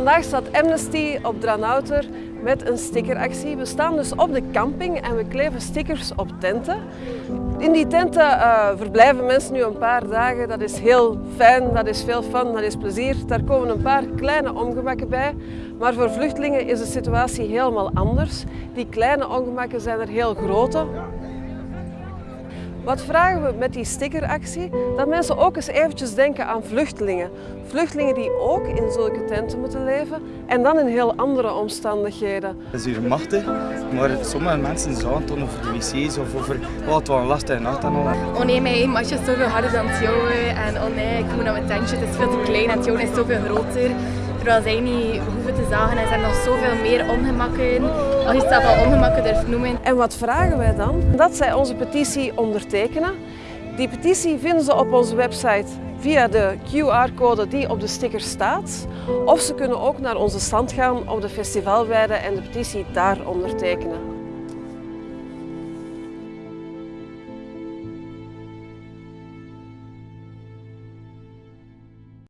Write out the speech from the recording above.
Vandaag staat Amnesty op Dranouter met een stickeractie. We staan dus op de camping en we kleven stickers op tenten. In die tenten uh, verblijven mensen nu een paar dagen. Dat is heel fijn, dat is veel fun, dat is plezier. Daar komen een paar kleine ongemakken bij. Maar voor vluchtelingen is de situatie helemaal anders. Die kleine ongemakken zijn er heel grote. Wat vragen we met die stickeractie? Dat mensen ook eens eventjes denken aan vluchtelingen. Vluchtelingen die ook in zulke tenten moeten leven en dan in heel andere omstandigheden. Dat is hier machtig, maar sommige mensen zagen het over de wc's of over oh, het was een lastige nacht en al. Oh nee, mijn matje is zoveel harder dan het jouwe en oh nee, ik moet naar mijn tentje, het is veel te klein en het jouwe is zoveel groter. Terwijl zij niet hoeven te zagen en er zijn nog zoveel meer ongemakken. Als je zelf al ongemakken durft noemen. En wat vragen wij dan? Dat zij onze petitie ondertekenen. Die petitie vinden ze op onze website via de QR-code die op de sticker staat. Of ze kunnen ook naar onze stand gaan op de festivalweide en de petitie daar ondertekenen.